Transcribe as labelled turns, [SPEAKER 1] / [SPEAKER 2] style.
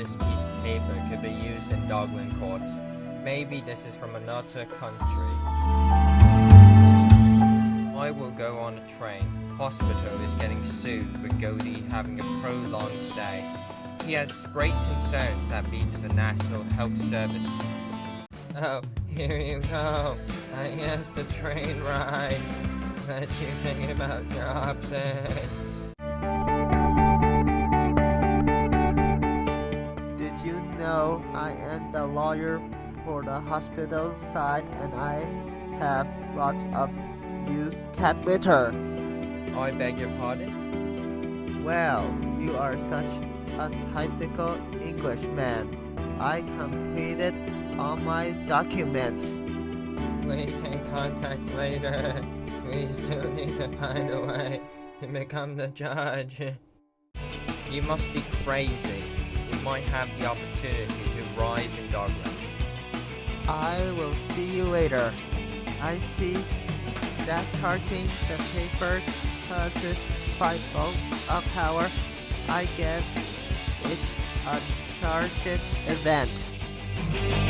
[SPEAKER 1] this piece of paper could be used in Dogland courts. Maybe this is from another country. I will go on a train. Hospital is getting sued for Goldie having a prolonged stay. He has great concerns that beats the National Health Service. Oh, here you go. I guess the train ride. Let you think about your
[SPEAKER 2] option? Know I am the lawyer for the hospital side and I have lots of used cat litter?
[SPEAKER 1] Oh, I beg your pardon?
[SPEAKER 2] Well, you are such a typical Englishman. I completed all my documents.
[SPEAKER 1] We can contact later. We still need to find a way to become the judge. You must be crazy. Might have the opportunity to rise in Dogland.
[SPEAKER 2] I will see you later. I see that charging the paper causes 5 volts of power. I guess it's a charged event.